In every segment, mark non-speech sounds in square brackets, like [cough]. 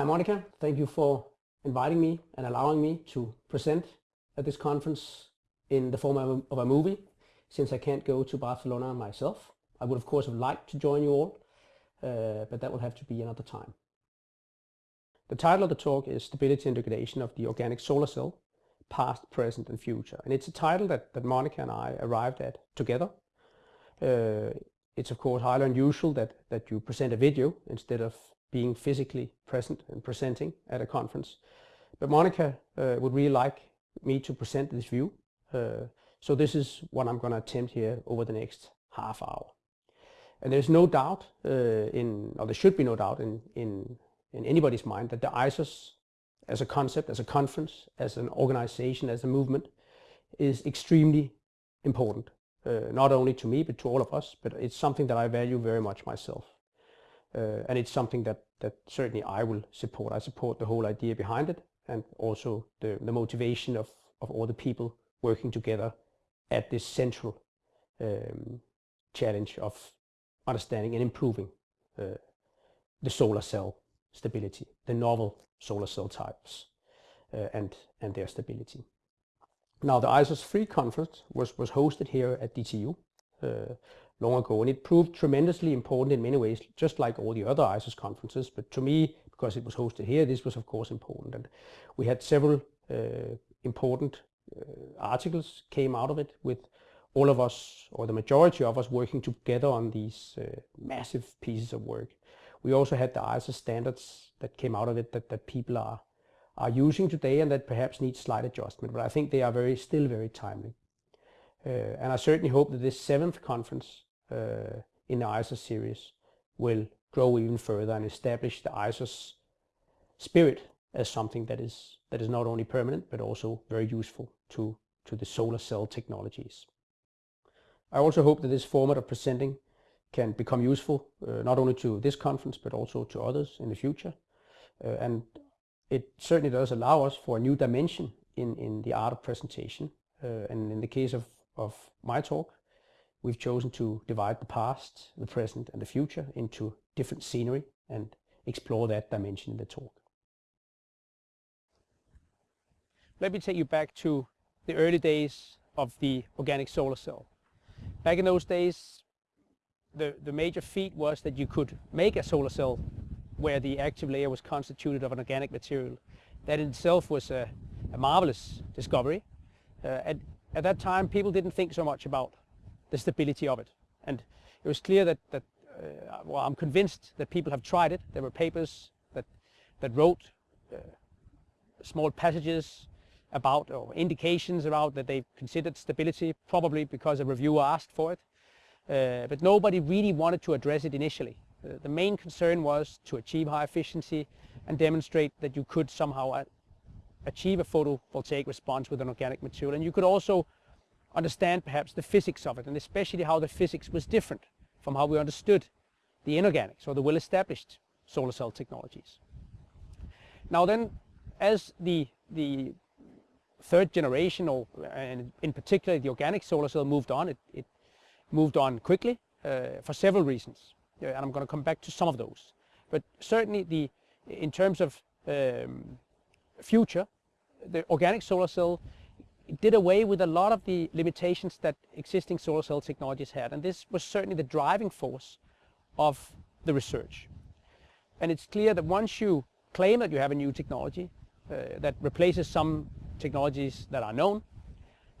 Hi Monica, thank you for inviting me and allowing me to present at this conference in the form of a, of a movie since I can't go to Barcelona myself. I would of course have liked to join you all, uh, but that will have to be another time. The title of the talk is Stability and Degradation of the Organic Solar Cell, Past, Present and Future. And it's a title that, that Monica and I arrived at together. Uh, it's of course highly unusual that, that you present a video instead of being physically present and presenting at a conference. But Monica uh, would really like me to present this view. Uh, so this is what I'm going to attempt here over the next half hour. And there's no doubt uh, in, or there should be no doubt in, in, in anybody's mind that the ISOS as a concept, as a conference, as an organization, as a movement is extremely important. Uh, not only to me, but to all of us, but it's something that I value very much myself. Uh, and it's something that, that certainly I will support. I support the whole idea behind it and also the, the motivation of, of all the people working together at this central um, challenge of understanding and improving uh, the solar cell stability, the novel solar cell types uh, and, and their stability. Now the ISOS 3 conference was, was hosted here at DTU uh, long ago and it proved tremendously important in many ways just like all the other ISOS conferences but to me because it was hosted here this was of course important and we had several uh, important uh, articles came out of it with all of us or the majority of us working together on these uh, massive pieces of work. We also had the ISO standards that came out of it that, that people are are using today and that perhaps need slight adjustment, but I think they are very still very timely. Uh, and I certainly hope that this seventh conference in the ISOS series will grow even further and establish the ISOS spirit as something that is that is not only permanent but also very useful to to the solar cell technologies. I also hope that this format of presenting can become useful uh, not only to this conference but also to others in the future. Uh, and it certainly does allow us for a new dimension in, in the art of presentation. Uh, and in the case of, of my talk, we've chosen to divide the past, the present and the future into different scenery and explore that dimension in the talk. Let me take you back to the early days of the organic solar cell. Back in those days, the, the major feat was that you could make a solar cell where the active layer was constituted of an organic material. That in itself was a, a marvelous discovery. Uh, at, at that time, people didn't think so much about the stability of it. And it was clear that, that uh, well, I'm convinced that people have tried it. There were papers that, that wrote uh, small passages about or indications about that they considered stability, probably because a reviewer asked for it. Uh, but nobody really wanted to address it initially. Uh, the main concern was to achieve high efficiency and demonstrate that you could somehow achieve a photovoltaic response with an organic material. And you could also understand perhaps the physics of it, and especially how the physics was different from how we understood the inorganics or the well-established solar cell technologies. Now then, as the, the third generation, or and in particular the organic solar cell moved on. It, it moved on quickly uh, for several reasons, uh, and I'm going to come back to some of those. But certainly, the in terms of um, future, the organic solar cell did away with a lot of the limitations that existing solar cell technologies had, and this was certainly the driving force of the research. And it's clear that once you claim that you have a new technology uh, that replaces some technologies that are known,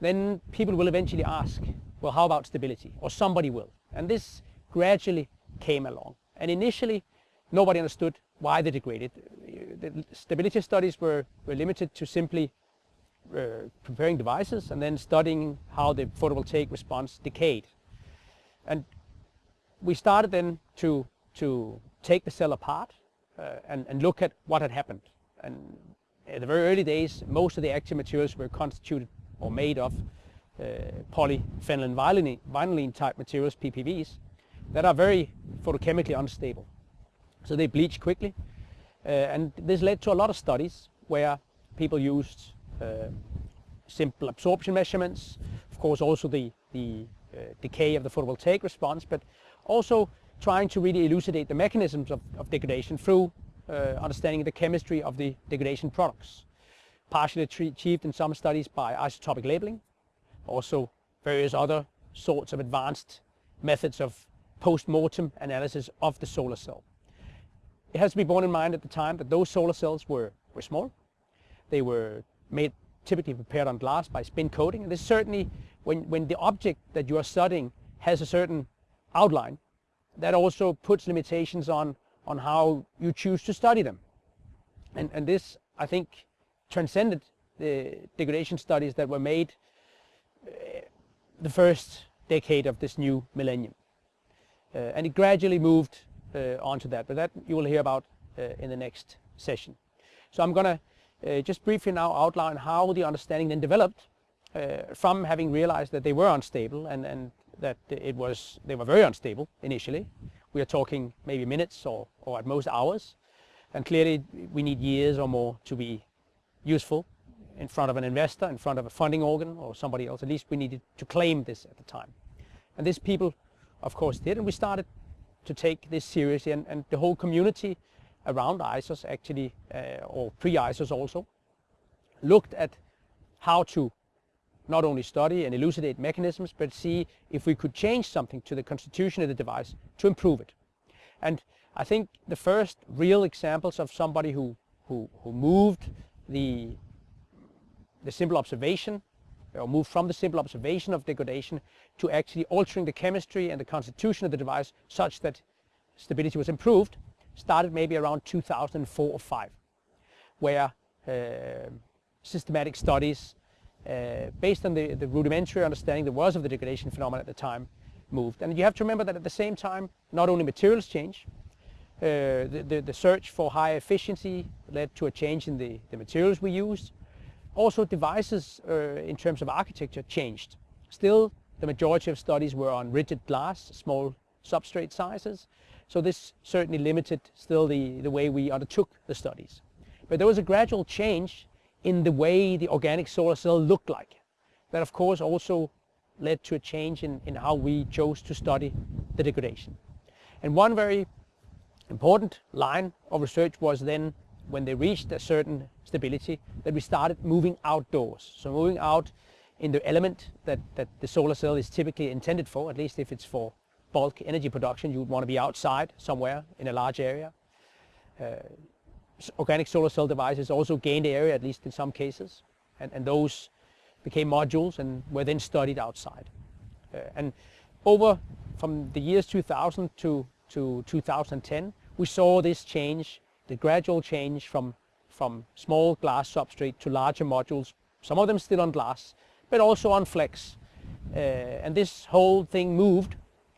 then people will eventually ask, well, how about stability? Or somebody will. And this gradually came along. And initially, nobody understood why they degraded. The stability studies were, were limited to simply preparing devices and then studying how the photovoltaic response decayed. And we started then to, to take the cell apart uh, and, and look at what had happened. And in the very early days, most of the active materials were constituted or made of uh, vinylene, type materials, PPVs, that are very photochemically unstable. So they bleach quickly. Uh, and this led to a lot of studies where people used uh, simple absorption measurements, of course also the, the uh, decay of the photovoltaic response, but also trying to really elucidate the mechanisms of, of degradation through uh, understanding the chemistry of the degradation products, partially achieved in some studies by isotopic labeling, also various other sorts of advanced methods of post-mortem analysis of the solar cell. It has to be borne in mind at the time that those solar cells were, were small. They were made typically prepared on glass by spin coating. And this certainly, when, when the object that you are studying has a certain outline, that also puts limitations on, on how you choose to study them. And, and this, I think, transcended the degradation studies that were made uh, the first decade of this new millennium. Uh, and it gradually moved uh, onto that, but that you will hear about uh, in the next session. So I'm going to uh, just briefly now outline how the understanding then developed uh, from having realized that they were unstable and, and that it was they were very unstable initially. We are talking maybe minutes or, or at most hours. And clearly we need years or more to be useful in front of an investor, in front of a funding organ or somebody else. At least we needed to claim this at the time. And these people, of course, did. And we started to take this seriously. And, and the whole community around ISOS actually, uh, or pre-ISOS also, looked at how to not only study and elucidate mechanisms, but see if we could change something to the constitution of the device to improve it. And I think the first real examples of somebody who, who, who moved the, the simple observation, or moved from the simple observation of degradation to actually altering the chemistry and the constitution of the device such that stability was improved, started maybe around 2004 or 5, where uh, systematic studies uh, based on the, the rudimentary understanding there was of the degradation phenomenon at the time moved. And you have to remember that at the same time, not only materials change, uh, the, the, the, search for high efficiency led to a change in the, the materials we used. Also devices uh, in terms of architecture changed. Still, the majority of studies were on rigid glass, small substrate sizes. So this certainly limited still the, the way we undertook the studies. But there was a gradual change in the way the organic solar cell looked like. That of course also led to a change in, in how we chose to study the degradation. And one very important line of research was then when they reached a certain stability that we started moving outdoors. So moving out in the element that, that the solar cell is typically intended for, at least if it's for bulk energy production, you would want to be outside somewhere in a large area. Uh, organic solar cell devices also gained area, at least in some cases, and, and those became modules and were then studied outside. Uh, and over from the years 2000 to, to 2010, we saw this change, the gradual change from, from small glass substrate to larger modules, some of them still on glass, but also on flex. Uh, and this whole thing moved,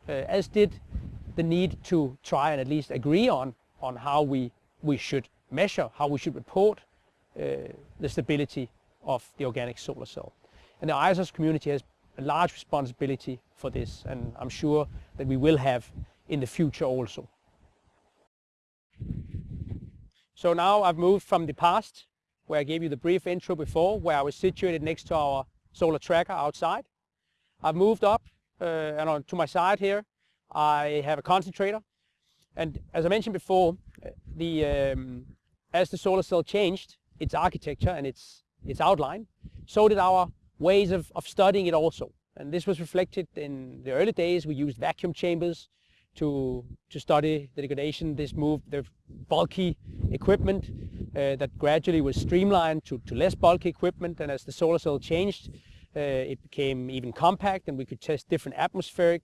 as did the need to try and at least agree on, on how we, we should measure, how we should report uh, the stability of the organic solar cell. And the ISOS community has a large responsibility for this, and I'm sure that we will have in the future also. So now I've moved from the past, where I gave you the brief intro before, where I was situated next to our solar tracker outside. I've moved up, uh, and on to my side here, I have a concentrator. And as I mentioned before, uh, the um, as the solar cell changed its architecture and its, its outline, so did our ways of, of studying it also. And this was reflected in the early days. We used vacuum chambers to, to study the degradation. This moved the bulky equipment uh, that gradually was streamlined to, to less bulky equipment. And as the solar cell changed, uh, it became even compact and we could test different atmospheric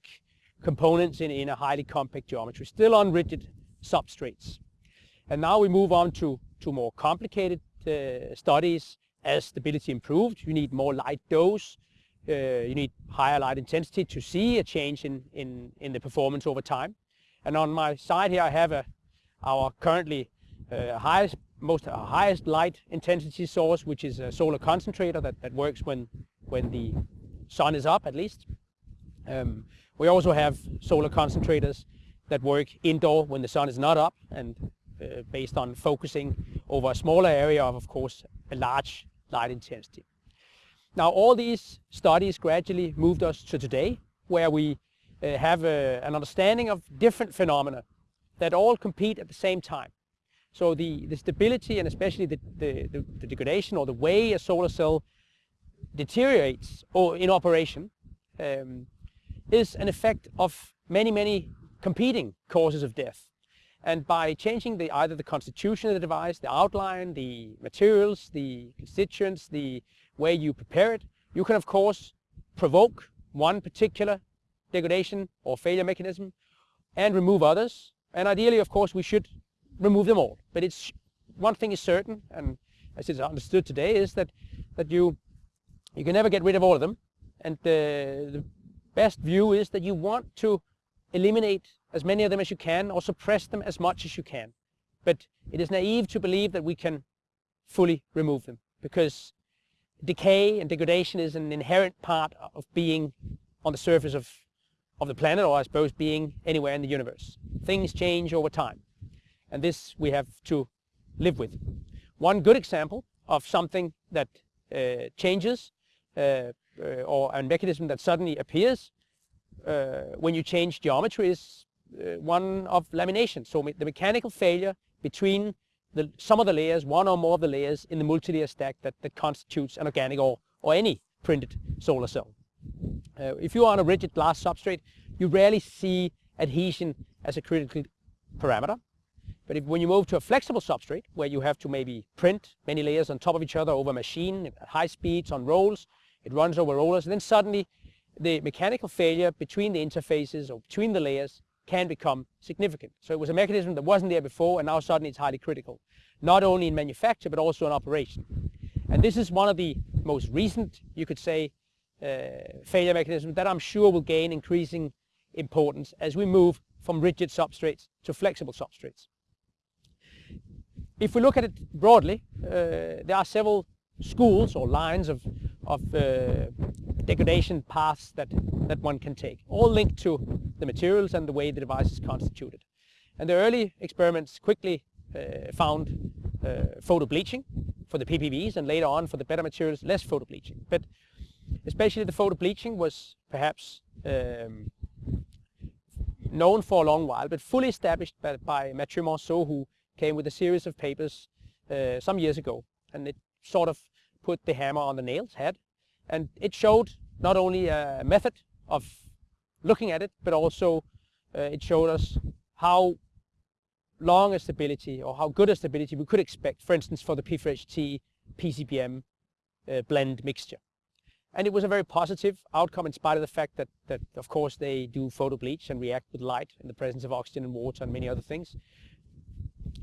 components in, in a highly compact geometry, still on rigid substrates. And now we move on to, to more complicated uh, studies. As stability improved, you need more light dose, uh, you need higher light intensity to see a change in, in, in the performance over time. And on my side here I have a, our currently uh, highest, most uh, highest light intensity source, which is a solar concentrator that, that works when, when the sun is up at least. Um, we also have solar concentrators that work indoor when the sun is not up and uh, based on focusing over a smaller area of, of course, a large light intensity. Now, all these studies gradually moved us to today, where we uh, have a, an understanding of different phenomena that all compete at the same time. So the, the stability and especially the, the, the degradation or the way a solar cell deteriorates or in operation um, is an effect of many, many competing causes of death. And by changing the, either the constitution of the device, the outline, the materials, the constituents, the way you prepare it, you can of course provoke one particular degradation or failure mechanism and remove others. And ideally, of course, we should remove them all. But it's one thing is certain, and as it's understood today, is that that you you can never get rid of all of them. And the, the best view is that you want to eliminate as many of them as you can or suppress them as much as you can. But it is naive to believe that we can fully remove them because decay and degradation is an inherent part of being on the surface of, of the planet or I suppose being anywhere in the universe. Things change over time and this we have to live with. One good example of something that uh, changes or a mechanism that suddenly appears uh, when you change geometry is uh, one of lamination. So me the mechanical failure between the, some of the layers, one or more of the layers in the multilayer stack that, that constitutes an organic or, or any printed solar cell. Uh, if you are on a rigid glass substrate, you rarely see adhesion as a critical parameter. But if, when you move to a flexible substrate, where you have to maybe print many layers on top of each other over a machine at high speeds on rolls, it runs over rollers, and then suddenly the mechanical failure between the interfaces or between the layers can become significant. So it was a mechanism that wasn't there before and now suddenly it's highly critical, not only in manufacture but also in operation. And this is one of the most recent, you could say, uh, failure mechanisms that I'm sure will gain increasing importance as we move from rigid substrates to flexible substrates. If we look at it broadly, uh, there are several schools or lines of, of uh, degradation paths that, that one can take, all linked to the materials and the way the device is constituted. And the early experiments quickly uh, found uh, photo bleaching for the PPVs and later on for the better materials less photobleaching. But especially the photobleaching was perhaps um, known for a long while, but fully established by, by Matthieu Manceau, who came with a series of papers uh, some years ago. And it sort of put the hammer on the nail's head. And it showed not only a method of looking at it, but also uh, it showed us how long a stability or how good a stability we could expect, for instance, for the P3HT PCBM uh, blend mixture. And it was a very positive outcome in spite of the fact that, that, of course, they do photo bleach and react with light in the presence of oxygen and water and many other things.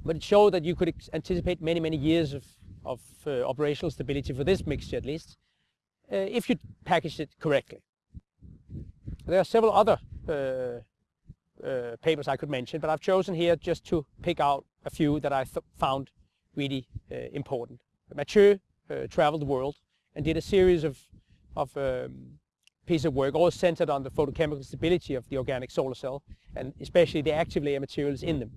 But it showed that you could anticipate many, many years of, of uh, operational stability for this mixture at least, uh, if you package it correctly. There are several other uh, uh, papers I could mention, but I've chosen here just to pick out a few that I found really uh, important. Matthieu uh, traveled the world and did a series of, of um, pieces of work, all centered on the photochemical stability of the organic solar cell, and especially the active layer materials in them.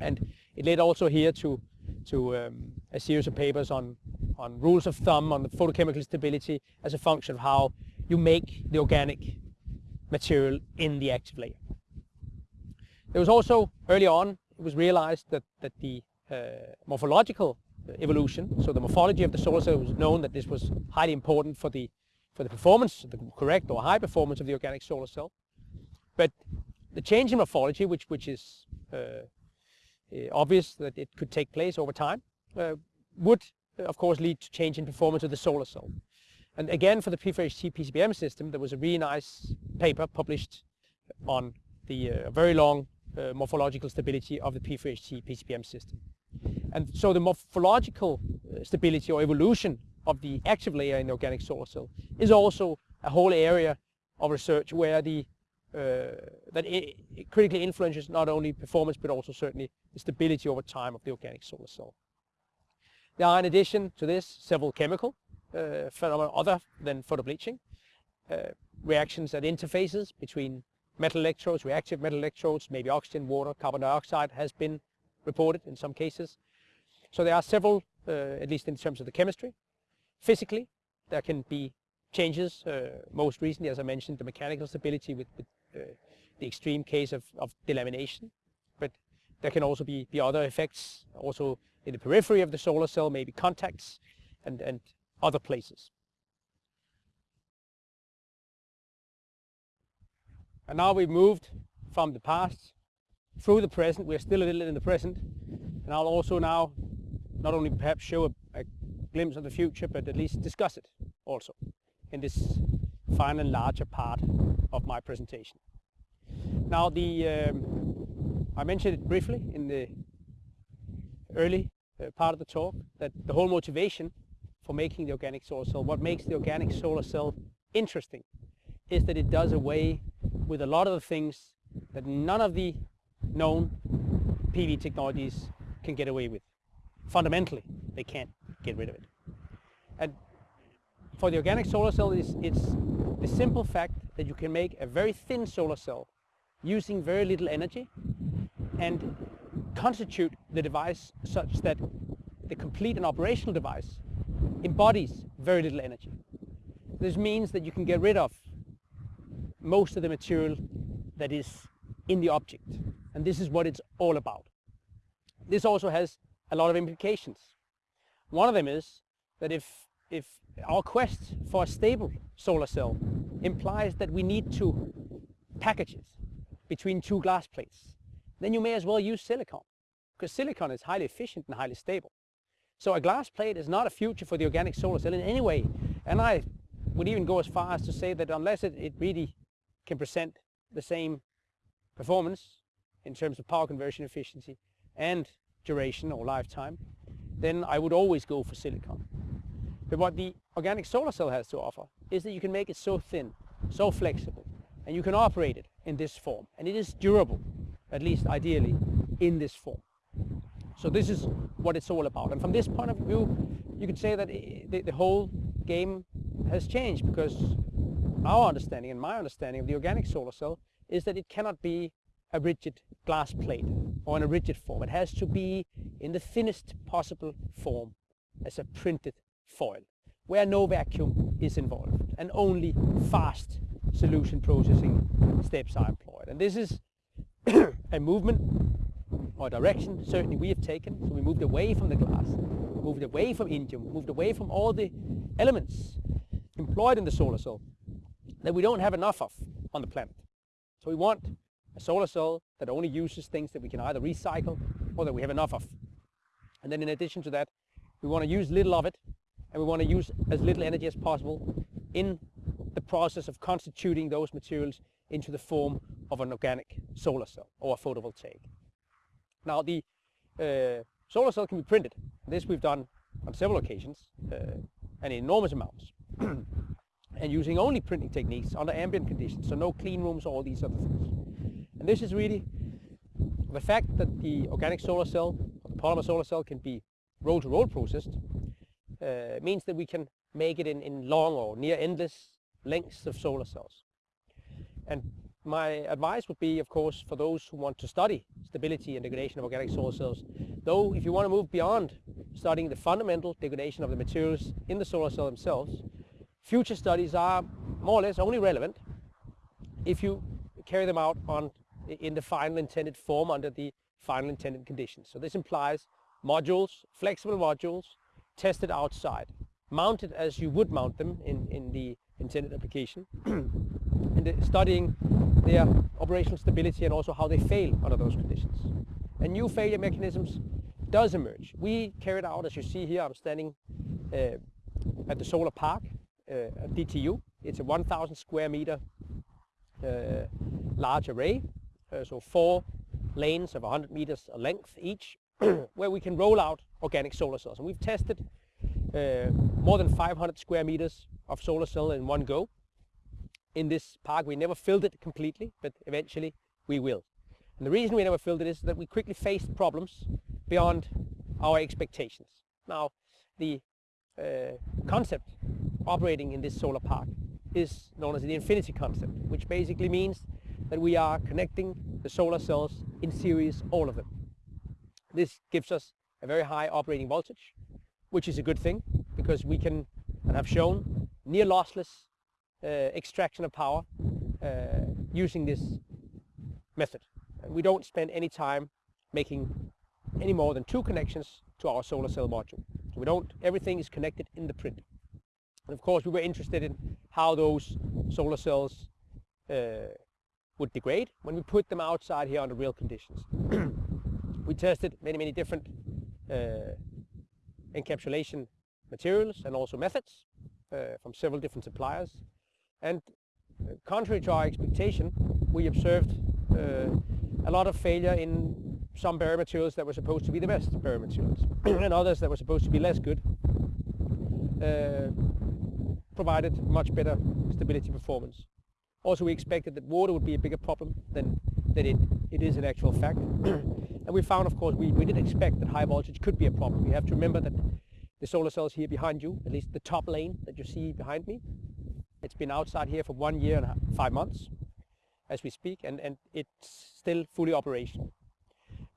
And it led also here to, to um, a series of papers on, on rules of thumb on the photochemical stability as a function of how you make the organic material in the active layer. There was also, early on, it was realized that, that the uh, morphological evolution, so the morphology of the solar cell was known that this was highly important for the, for the performance, the correct or high performance of the organic solar cell. But the change in morphology, which, which is uh, obvious that it could take place over time, would uh, of course lead to change in performance of the solar cell. And again, for the P3HT PCBM system, there was a really nice paper published on the uh, very long uh, morphological stability of the P3HT PCBM system. And so the morphological stability or evolution of the active layer in the organic solar cell is also a whole area of research where the uh, that it, it critically influences not only performance but also certainly the stability over time of the organic solar cell. There are in addition to this several chemical uh, phenomena other than photobleaching, uh, reactions at interfaces between metal electrodes, reactive metal electrodes, maybe oxygen, water, carbon dioxide has been reported in some cases. So there are several, uh, at least in terms of the chemistry. Physically, there can be changes, uh, most recently, as I mentioned, the mechanical stability with, with uh, the extreme case of, of delamination. There can also be, be other effects also in the periphery of the solar cell, maybe contacts and, and other places. And now we've moved from the past through the present. We're still a little in the present. And I'll also now not only perhaps show a, a glimpse of the future, but at least discuss it also in this final larger part of my presentation. Now the um, I mentioned it briefly in the early uh, part of the talk that the whole motivation for making the organic solar cell, what makes the organic solar cell interesting is that it does away with a lot of the things that none of the known PV technologies can get away with. Fundamentally, they can't get rid of it. And for the organic solar cell, it's, it's the simple fact that you can make a very thin solar cell using very little energy and constitute the device such that the complete and operational device embodies very little energy. This means that you can get rid of most of the material that is in the object. And this is what it's all about. This also has a lot of implications. One of them is that if, if our quest for a stable solar cell implies that we need to package it between two glass plates, then you may as well use silicon because silicon is highly efficient and highly stable. So a glass plate is not a future for the organic solar cell in any way. And I would even go as far as to say that unless it, it really can present the same performance in terms of power conversion efficiency and duration or lifetime, then I would always go for silicon. But what the organic solar cell has to offer is that you can make it so thin, so flexible, and you can operate it in this form. And it is durable, at least ideally, in this form. So this is what it's all about. And from this point of view, you could say that the, the whole game has changed because our understanding and my understanding of the organic solar cell is that it cannot be a rigid glass plate or in a rigid form. It has to be in the thinnest possible form as a printed foil where no vacuum is involved and only fast solution processing steps are employed. And this is [coughs] a movement or direction certainly we have taken. So we moved away from the glass, moved away from indium, moved away from all the elements employed in the solar cell that we don't have enough of on the planet. So we want a solar cell that only uses things that we can either recycle or that we have enough of. And then in addition to that, we want to use little of it and we want to use as little energy as possible in the process of constituting those materials into the form of an organic solar cell or a photovoltaic. Now the uh, solar cell can be printed. This we've done on several occasions uh, and in enormous amounts. [clears throat] and using only printing techniques under ambient conditions, so no clean rooms, or all these other things. And this is really the fact that the organic solar cell, or the polymer solar cell can be roll-to-roll -roll processed, uh, means that we can make it in, in long or near endless lengths of solar cells. And my advice would be, of course, for those who want to study stability and degradation of organic solar cells, though if you want to move beyond studying the fundamental degradation of the materials in the solar cell themselves, future studies are more or less only relevant if you carry them out on in the final intended form under the final intended conditions. So this implies modules, flexible modules, tested outside, mounted as you would mount them in, in the intended application, [clears throat] and studying their operational stability and also how they fail under those conditions. And new failure mechanisms does emerge. We carried out, as you see here, I'm standing uh, at the solar park uh, DTU. It's a 1,000 square meter uh, large array, uh, so four lanes of 100 meters length each, [clears throat] where we can roll out organic solar cells. And we've tested more than 500 square meters of solar cell in one go. In this park, we never filled it completely, but eventually we will. And the reason we never filled it is that we quickly faced problems beyond our expectations. Now, the uh, concept operating in this solar park is known as the infinity concept, which basically means that we are connecting the solar cells in series, all of them. This gives us a very high operating voltage, which is a good thing because we can, and have shown, near lossless uh, extraction of power uh, using this method. We don't spend any time making any more than two connections to our solar cell module. So we don't, everything is connected in the print. And of course we were interested in how those solar cells uh, would degrade when we put them outside here under real conditions. [clears throat] we tested many, many different uh, encapsulation materials and also methods uh, from several different suppliers. And uh, contrary to our expectation, we observed uh, a lot of failure in some barrier materials that were supposed to be the best barrier materials [clears throat] and others that were supposed to be less good uh, provided much better stability performance. Also we expected that water would be a bigger problem than, than it, it is in actual fact. [clears throat] and we found of course we, we did expect that high voltage could be a problem. You have to remember that the solar cells here behind you, at least the top lane that you see behind me, it's been outside here for one year and five months as we speak and, and it's still fully operational.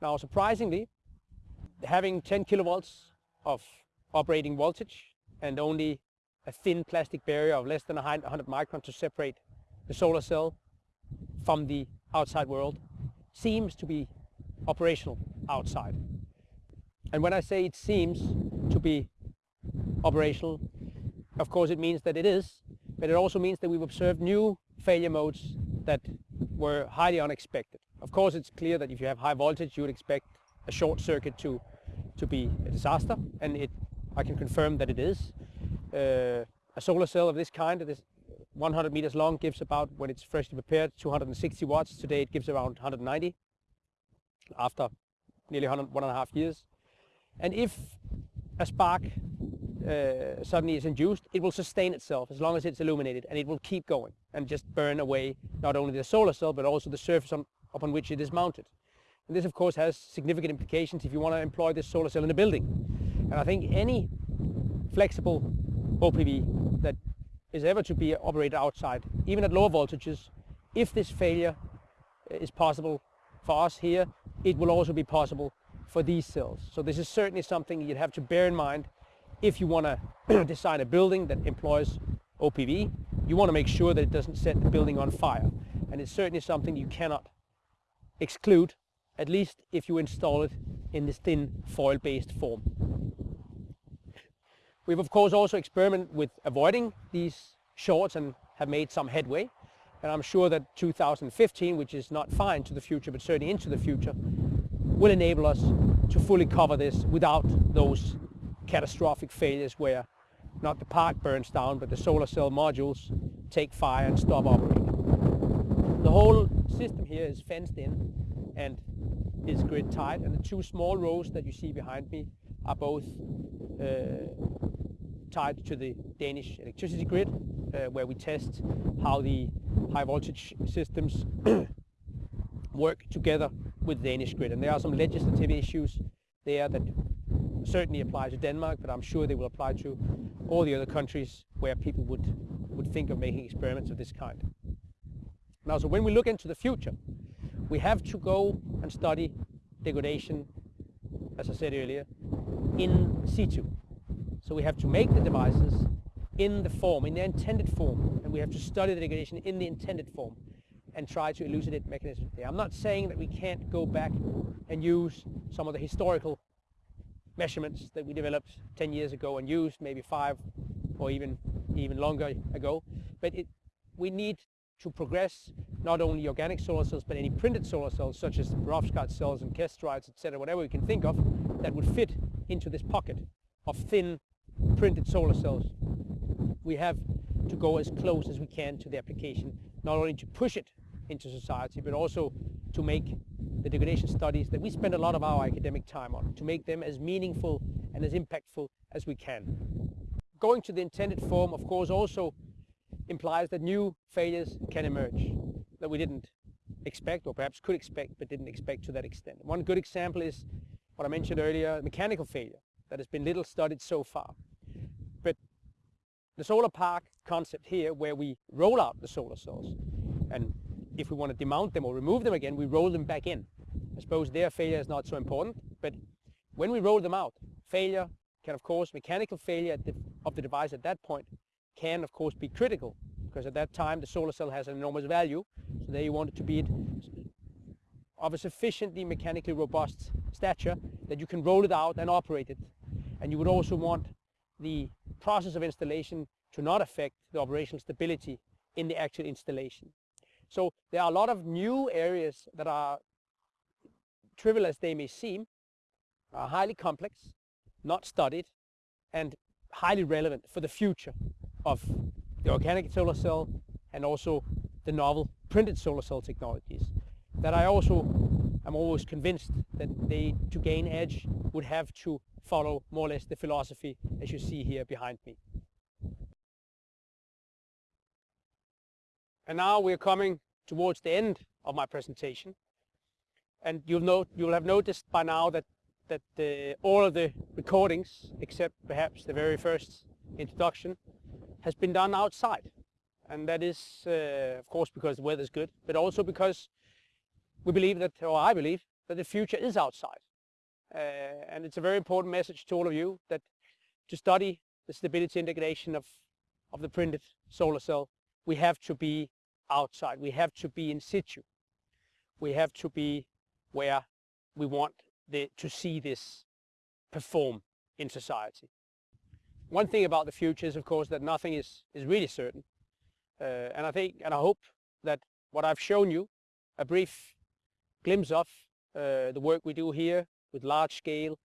Now surprisingly, having 10 kilovolts of operating voltage and only a thin plastic barrier of less than 100 microns to separate the solar cell from the outside world seems to be operational outside. And when I say it seems to be operational, of course it means that it is, but it also means that we've observed new failure modes that were highly unexpected. Of course, it's clear that if you have high voltage, you would expect a short circuit to, to be a disaster, and it, I can confirm that it is. Uh, a solar cell of this kind, that is 100 meters long, gives about, when it's freshly prepared, 260 watts. Today it gives around 190 after nearly 100, one and a half years. And if a spark uh, suddenly is induced, it will sustain itself as long as it's illuminated and it will keep going and just burn away not only the solar cell but also the surface on, upon which it is mounted. And this of course has significant implications if you want to employ this solar cell in a building. And I think any flexible OPV that is ever to be operated outside, even at lower voltages, if this failure is possible for us here, it will also be possible for these cells. So this is certainly something you'd have to bear in mind if you want [clears throat] to design a building that employs OPV, you want to make sure that it doesn't set the building on fire. And it's certainly something you cannot exclude, at least if you install it in this thin foil-based form. We've of course also experimented with avoiding these shorts and have made some headway. And I'm sure that 2015, which is not far into the future, but certainly into the future, will enable us to fully cover this without those catastrophic failures where not the park burns down, but the solar cell modules take fire and stop operating. The whole system here is fenced in and is grid tied, and the two small rows that you see behind me are both uh, tied to the Danish electricity grid, uh, where we test how the high voltage systems [clears throat] work together with the Danish grid. And there are some legislative issues there that certainly apply to Denmark, but I'm sure they will apply to all the other countries where people would, would think of making experiments of this kind. Now, so when we look into the future, we have to go and study degradation, as I said earlier, in situ. So we have to make the devices in the form, in their intended form, and we have to study the degradation in the intended form and try to elucidate mechanisms there. I'm not saying that we can't go back and use some of the historical measurements that we developed 10 years ago and used maybe five or even even longer ago. But it, we need to progress not only organic solar cells but any printed solar cells such as perovskite cells and kesterites, etc., whatever we can think of that would fit into this pocket of thin printed solar cells. We have to go as close as we can to the application, not only to push it into society, but also to make the degradation studies that we spend a lot of our academic time on, to make them as meaningful and as impactful as we can. Going to the intended form, of course, also implies that new failures can emerge that we didn't expect or perhaps could expect but didn't expect to that extent. One good example is what I mentioned earlier, mechanical failure that has been little studied so far. The solar park concept here where we roll out the solar cells and if we want to demount them or remove them again, we roll them back in. I suppose their failure is not so important, but when we roll them out, failure can of course, mechanical failure of the device at that point can of course be critical because at that time the solar cell has an enormous value. So there you want it to be of a sufficiently mechanically robust stature that you can roll it out and operate it. And you would also want the process of installation to not affect the operational stability in the actual installation. So there are a lot of new areas that are trivial as they may seem, are highly complex, not studied, and highly relevant for the future of the organic solar cell and also the novel printed solar cell technologies that I also am always convinced that they, to gain edge, would have to follow more or less the philosophy as you see here behind me. And now we're coming towards the end of my presentation. And you'll note, you'll have noticed by now that, that the, all of the recordings, except perhaps the very first introduction, has been done outside. And that is, uh, of course, because the weather is good, but also because we believe that, or I believe, that the future is outside. Uh, and it's a very important message to all of you that to study the stability and degradation of, of the printed solar cell, we have to be outside. We have to be in situ. We have to be where we want the, to see this perform in society. One thing about the future is, of course, that nothing is, is really certain. Uh, and I think, and I hope that what I've shown you, a brief glimpse of uh, the work we do here with large scale,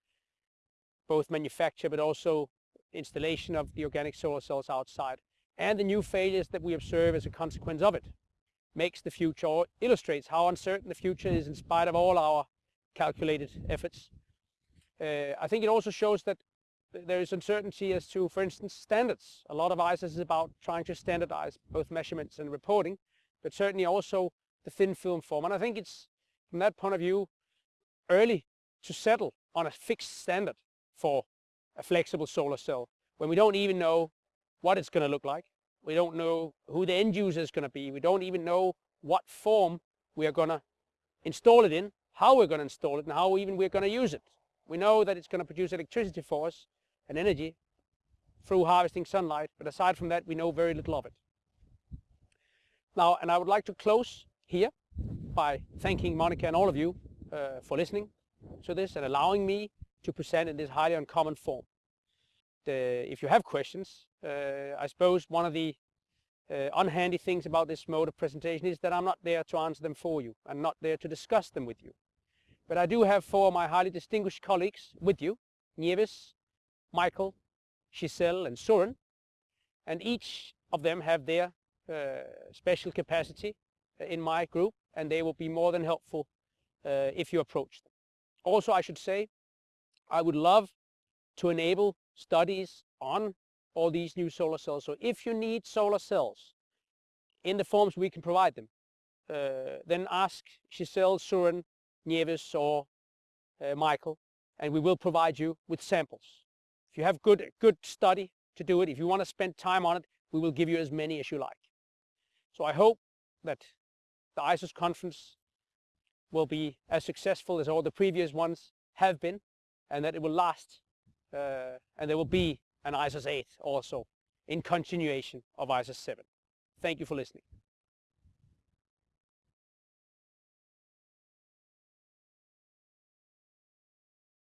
both manufacture but also installation of the organic solar cells outside, and the new failures that we observe as a consequence of it makes the future or illustrates how uncertain the future is in spite of all our calculated efforts. Uh, I think it also shows that there is uncertainty as to, for instance, standards. A lot of ISOS is about trying to standardize both measurements and reporting, but certainly also the thin film form. And I think it's, from that point of view, early to settle on a fixed standard for a flexible solar cell when we don't even know what it's going to look like. We don't know who the end user is going to be. We don't even know what form we are going to install it in, how we're going to install it, and how even we're going to use it. We know that it's going to produce electricity for us, and energy through harvesting sunlight, but aside from that, we know very little of it. Now, and I would like to close here by thanking Monica and all of you uh, for listening to this and allowing me to present in this highly uncommon form. The, if you have questions, uh, I suppose one of the uh, unhandy things about this mode of presentation is that I'm not there to answer them for you. I'm not there to discuss them with you. But I do have four of my highly distinguished colleagues with you, Nieves, Michael, Giselle and Søren, and each of them have their uh, special capacity in my group and they will be more than helpful uh, if you approach them. Also, I should say, I would love to enable studies on all these new solar cells. So if you need solar cells in the forms we can provide them, uh, then ask Giselle, Søren, Nieves or uh, Michael, and we will provide you with samples. If you have good, good study to do it, if you want to spend time on it, we will give you as many as you like. So I hope that the ISOS conference will be as successful as all the previous ones have been and that it will last uh, and there will be an ISOS 8 also in continuation of ISOS 7. Thank you for listening.